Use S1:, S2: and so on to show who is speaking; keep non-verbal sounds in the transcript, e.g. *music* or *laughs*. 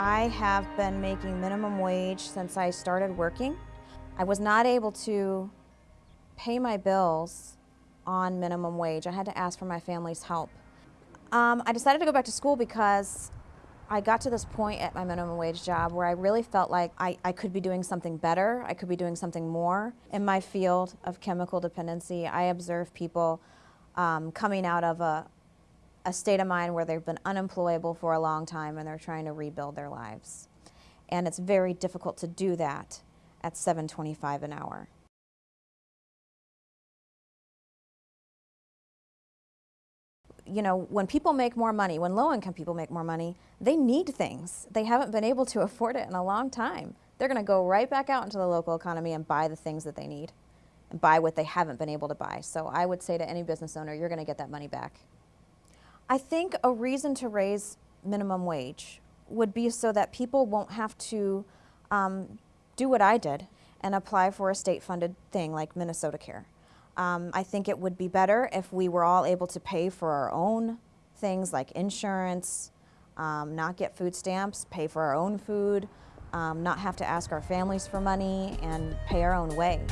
S1: I have been making minimum wage since I started working. I was not able to pay my bills on minimum wage. I had to ask for my family's help. Um, I decided to go back to school because I got to this point at my minimum wage job where I really felt like I, I could be doing something better, I could be doing something more. In my field of chemical dependency, I observe people um, coming out of a, a state of mind where they've been unemployable for a long time and they're trying to rebuild their lives. And it's very difficult to do that at 7.25 an hour. you know, when people make more money, when low-income people make more money, they need things. They haven't been able to *laughs* afford it in a long time. They're going to go right back out into the local economy and buy the things that they need and buy what they haven't been able to buy. So I would say to any business owner, you're going to get that money back. I think a reason to raise minimum wage would be so that people won't have to um, do what I did and apply for a state-funded thing like Minnesota Care. Um, I think it would be better if we were all able to pay for our own things like insurance, um, not get food stamps, pay for our own food, um, not have to ask our families for money, and pay our own way.